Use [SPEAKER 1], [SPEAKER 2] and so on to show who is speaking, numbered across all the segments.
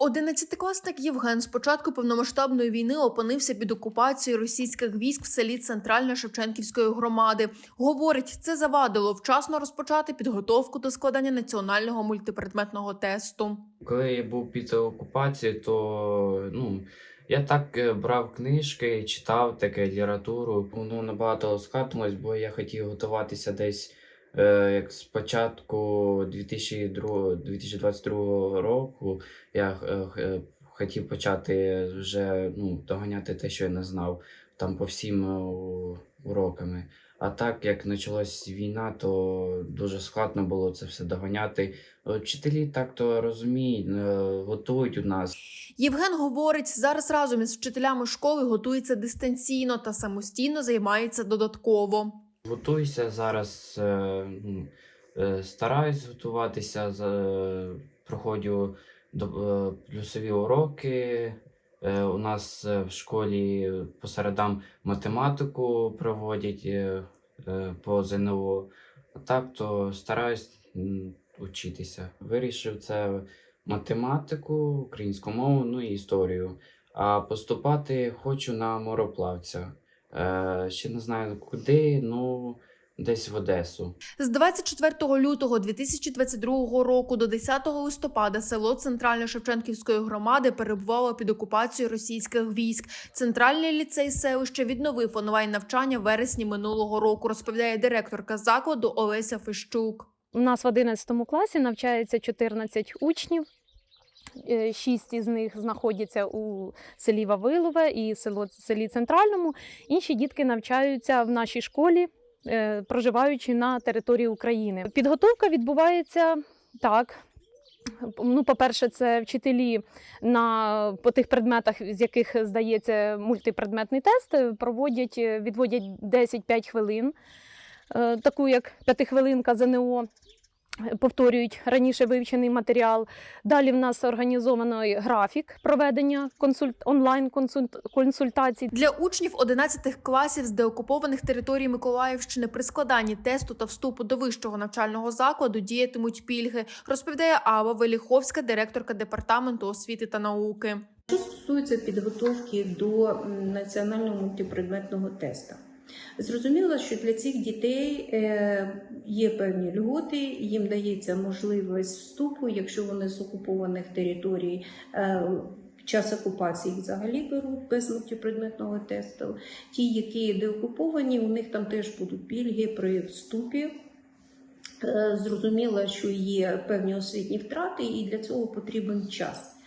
[SPEAKER 1] Одинадцятикласник Євген з початку повномасштабної війни опинився під окупацією російських військ в селі Центральна Шевченківської громади. Говорить, це завадило вчасно розпочати підготовку до складання національного мультипредметного тесту.
[SPEAKER 2] Коли я був під окупацією, то ну, я так е, брав книжки, читав таке літературу. Воно набагато ускладнилось, бо я хотів готуватися десь як з початку 2002, 2022 року. Я е, е, хотів почати вже ну, доганяти те, що я не знав там по всім е, уроками. А так як почалась війна, то дуже складно було це все доганяти. Е, Вчителі так то розуміють, е, готують у нас.
[SPEAKER 1] Євген говорить, зараз разом із вчителями школи готується дистанційно та самостійно займається додатково.
[SPEAKER 2] Готуюся зараз, е, ну, е, стараюсь готуватися, проходжу е, плюсові уроки. У нас в школі по середам математику проводять по ЗНО. Так то стараюсь м, учитися. Вирішив це математику, українську мову, ну і історію. А поступати хочу на мороплавця. Е, ще не знаю куди, ну десь в Одесу.
[SPEAKER 1] З 24 лютого 2022 року до 10 листопада село Центральне Шевченківської громади перебувало під окупацією російських військ. Центральний ліцей селища відновив онлайн навчання в вересні минулого року, розповідає директорка закладу Олеся Фищук.
[SPEAKER 3] У нас в 11 класі навчається 14 учнів. Е, Шість із них знаходяться у селі Вавилове і село, селі Центральному. Інші дітки навчаються в нашій школі, е, проживаючи на території України. Підготовка відбувається так. Ну, по-перше, це вчителі на по тих предметах, з яких здається мультипредметний тест, проводять, е, відводять 10-5 хвилин, таку як п'ятихвилинка ЗНО повторюють раніше вивчений матеріал. Далі в нас організований графік проведення консульт... онлайн консультацій.
[SPEAKER 1] Для учнів 11 класів з деокупованих територій Миколаївщини при складанні тесту та вступу до вищого навчального закладу діятимуть пільги, розповідає Ава Веліховська, директорка департаменту освіти та науки.
[SPEAKER 4] Що стосується підготовки до національного мультипредметного тесту, зрозуміло, що для цих дітей е, є певні льготи, їм дається можливість вступу, якщо вони з окупованих територій. е, Час окупації їх взагалі беруть без мультипредметного тесту. Ті, які деокуповані, у них там теж будуть пільги при вступі. Е, Зрозуміло, що є певні освітні втрати, і для цього потрібен час.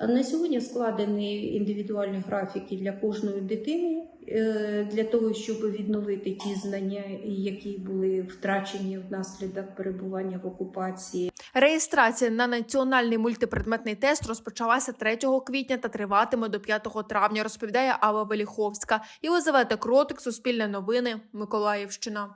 [SPEAKER 4] На сьогодні складені індивідуальні графіки для кожної дитини е, для того, щоб відновити ті знання, які були втрачені внаслідок перебування в окупації.
[SPEAKER 1] Реєстрація на національний мультипредметний тест розпочалася 3 квітня та триватиме до 5 травня, розповідає Ава Веліховська. Єлизавета Кротик, Суспільне новини, Миколаївщина.